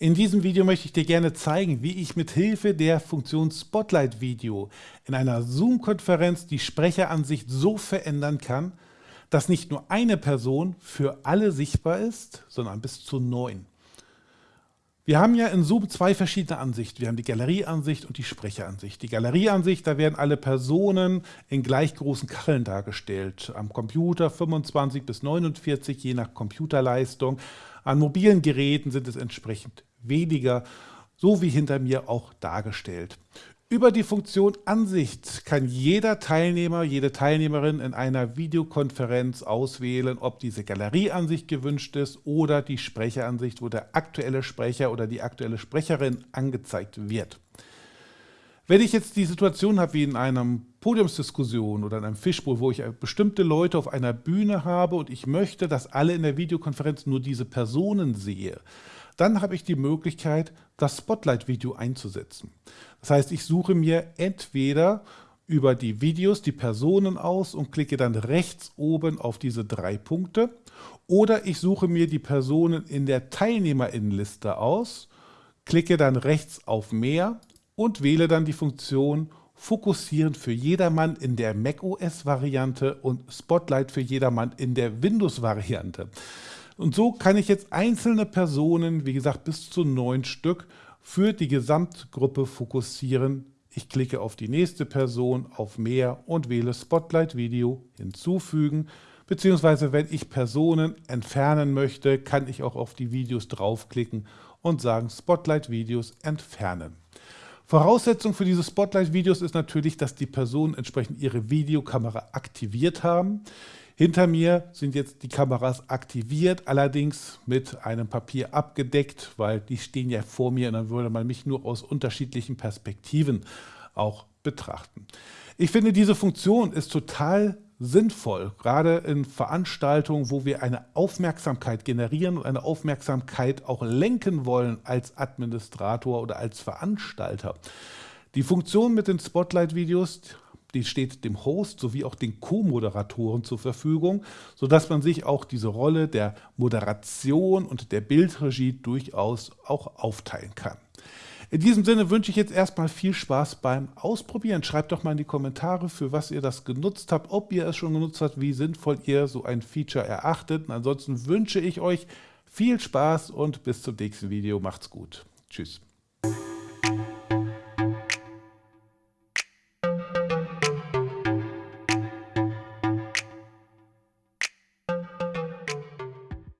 In diesem Video möchte ich dir gerne zeigen, wie ich mit Hilfe der Funktion Spotlight Video in einer Zoom-Konferenz die Sprecheransicht so verändern kann, dass nicht nur eine Person für alle sichtbar ist, sondern bis zu neun. Wir haben ja in Zoom zwei verschiedene Ansichten. Wir haben die Galerieansicht und die Sprecheransicht. Die Galerieansicht, da werden alle Personen in gleich großen Kacheln dargestellt. Am Computer 25 bis 49, je nach Computerleistung. An mobilen Geräten sind es entsprechend weniger, so wie hinter mir auch dargestellt. Über die Funktion Ansicht kann jeder Teilnehmer, jede Teilnehmerin in einer Videokonferenz auswählen, ob diese Galerieansicht gewünscht ist oder die Sprecheransicht, wo der aktuelle Sprecher oder die aktuelle Sprecherin angezeigt wird. Wenn ich jetzt die Situation habe wie in einer Podiumsdiskussion oder in einem Fischbowl, wo ich bestimmte Leute auf einer Bühne habe und ich möchte, dass alle in der Videokonferenz nur diese Personen sehe, dann habe ich die Möglichkeit, das Spotlight-Video einzusetzen. Das heißt, ich suche mir entweder über die Videos die Personen aus und klicke dann rechts oben auf diese drei Punkte oder ich suche mir die Personen in der Teilnehmerinnenliste aus, klicke dann rechts auf Mehr und wähle dann die Funktion Fokussieren für jedermann in der macOS-Variante und Spotlight für jedermann in der Windows-Variante. Und so kann ich jetzt einzelne Personen, wie gesagt bis zu neun Stück, für die Gesamtgruppe fokussieren. Ich klicke auf die nächste Person, auf Mehr und wähle Spotlight Video hinzufügen. Beziehungsweise wenn ich Personen entfernen möchte, kann ich auch auf die Videos draufklicken und sagen Spotlight Videos entfernen. Voraussetzung für diese Spotlight-Videos ist natürlich, dass die Personen entsprechend ihre Videokamera aktiviert haben. Hinter mir sind jetzt die Kameras aktiviert, allerdings mit einem Papier abgedeckt, weil die stehen ja vor mir und dann würde man mich nur aus unterschiedlichen Perspektiven auch betrachten. Ich finde, diese Funktion ist total sinnvoll, gerade in Veranstaltungen, wo wir eine Aufmerksamkeit generieren und eine Aufmerksamkeit auch lenken wollen als Administrator oder als Veranstalter. Die Funktion mit den Spotlight-Videos die steht dem Host sowie auch den Co-Moderatoren zur Verfügung, sodass man sich auch diese Rolle der Moderation und der Bildregie durchaus auch aufteilen kann. In diesem Sinne wünsche ich jetzt erstmal viel Spaß beim Ausprobieren. Schreibt doch mal in die Kommentare, für was ihr das genutzt habt, ob ihr es schon genutzt habt, wie sinnvoll ihr so ein Feature erachtet. Und ansonsten wünsche ich euch viel Spaß und bis zum nächsten Video. Macht's gut. Tschüss.